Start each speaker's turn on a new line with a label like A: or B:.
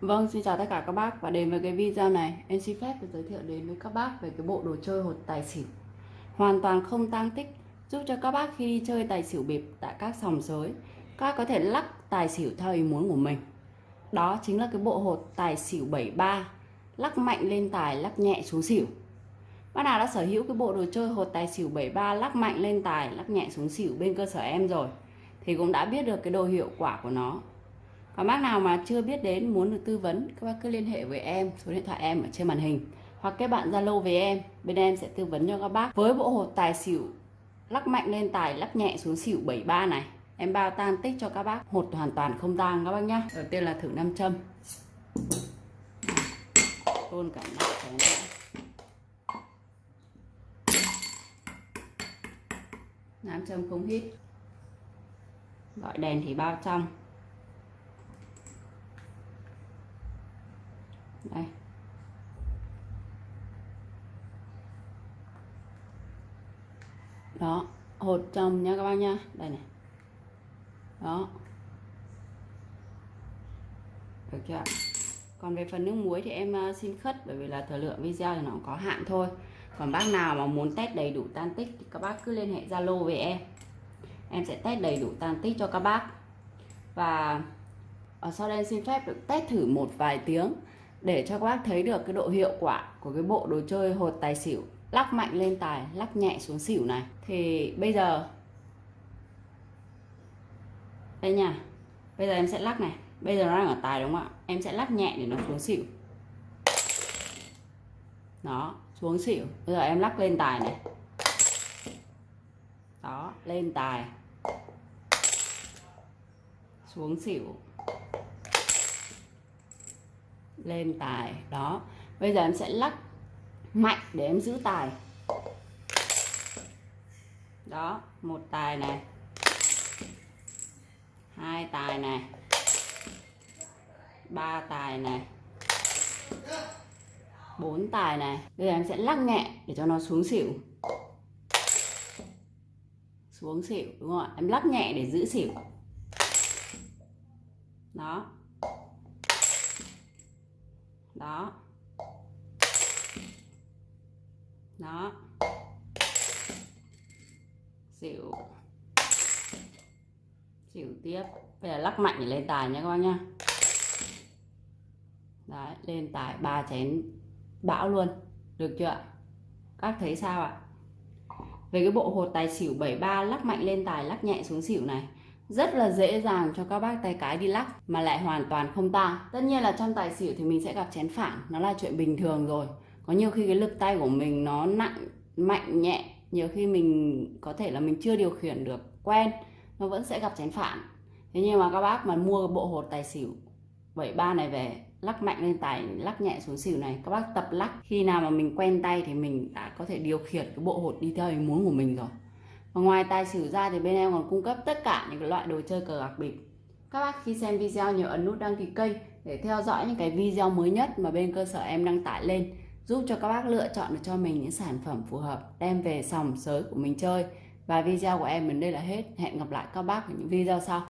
A: Vâng, xin chào tất cả các bác và đến với cái video này. Em xin phép được giới thiệu đến với các bác về cái bộ đồ chơi hột tài xỉu. Hoàn toàn không tăng tích giúp cho các bác khi đi chơi tài xỉu bịp tại các sòng sới các bác có thể lắc tài xỉu theo ý muốn của mình. Đó chính là cái bộ hột tài xỉu 73 lắc mạnh lên tài lắc nhẹ xuống xỉu. Bác nào đã sở hữu cái bộ đồ chơi hột tài xỉu 73 lắc mạnh lên tài lắc nhẹ xuống xỉu bên cơ sở em rồi thì cũng đã biết được cái đồ hiệu quả của nó và bác nào mà chưa biết đến, muốn được tư vấn, các bác cứ liên hệ với em, số điện thoại em ở trên màn hình. Hoặc các bạn zalo với em, bên em sẽ tư vấn cho các bác. Với bộ hột tài xỉu lắc mạnh lên tài, lắc nhẹ xuống xỉu 73 này, em bao tan tích cho các bác. Hột hoàn toàn không tang các bác nhá. Đầu tiên là thử nam châm. Tôn cả mặt cái nữa nam châm không hít. Gọi đèn thì bao trong. Đây. Đó, hột trồng nha các bác nha. Đây này. Đó. Được chưa còn về phần nước muối thì em à, xin khất bởi vì là thời lượng video thì nó có hạn thôi. Còn bác nào mà muốn test đầy đủ tan tích thì các bác cứ liên hệ zalo với em. Em sẽ test đầy đủ tan tích cho các bác. Và ở sau đây xin phép được test thử một vài tiếng để cho các bác thấy được cái độ hiệu quả của cái bộ đồ chơi hột tài xỉu, lắc mạnh lên tài, lắc nhẹ xuống xỉu này. Thì bây giờ, đây nha, bây giờ em sẽ lắc này. Bây giờ nó đang ở tài đúng không ạ? Em sẽ lắc nhẹ để nó xuống xỉu. Đó, xuống xỉu. Bây giờ em lắc lên tài này. Đó, lên tài. Xuống xỉu lên tài. Đó. Bây giờ em sẽ lắc mạnh để em giữ tài. Đó, một tài này. Hai tài này. Ba tài này. Bốn tài này. Bây giờ em sẽ lắc nhẹ để cho nó xuống xỉu. Xuống xỉu, đúng không ạ? Em lắc nhẹ để giữ xỉu. Đó đó. Đó. Xỉu. Xỉu tiếp. Bây giờ lắc mạnh lên tài nha các bác nhá. Đấy, lên tài ba chén bão luôn. Được chưa các thấy sao ạ? Về cái bộ hột tài xỉu 73 lắc mạnh lên tài, lắc nhẹ xuống xỉu này rất là dễ dàng cho các bác tay cái đi lắc mà lại hoàn toàn không tang tất nhiên là trong tài xỉu thì mình sẽ gặp chén phản, nó là chuyện bình thường rồi. Có nhiều khi cái lực tay của mình nó nặng, mạnh, nhẹ, nhiều khi mình có thể là mình chưa điều khiển được, quen, nó vẫn sẽ gặp chén phản. Thế nhưng mà các bác mà mua bộ hột tài xỉu 73 này về, lắc mạnh lên tài, lắc nhẹ xuống xỉu này, các bác tập lắc. Khi nào mà mình quen tay thì mình đã có thể điều khiển cái bộ hột đi theo ý muốn của mình rồi và ngoài tài xỉu ra thì bên em còn cung cấp tất cả những loại đồ chơi cờ bạc bịp. Các bác khi xem video nhớ ấn nút đăng ký kênh để theo dõi những cái video mới nhất mà bên cơ sở em đăng tải lên, giúp cho các bác lựa chọn được cho mình những sản phẩm phù hợp, đem về sòng sới của mình chơi. Và video của em đến đây là hết. Hẹn gặp lại các bác ở những video sau.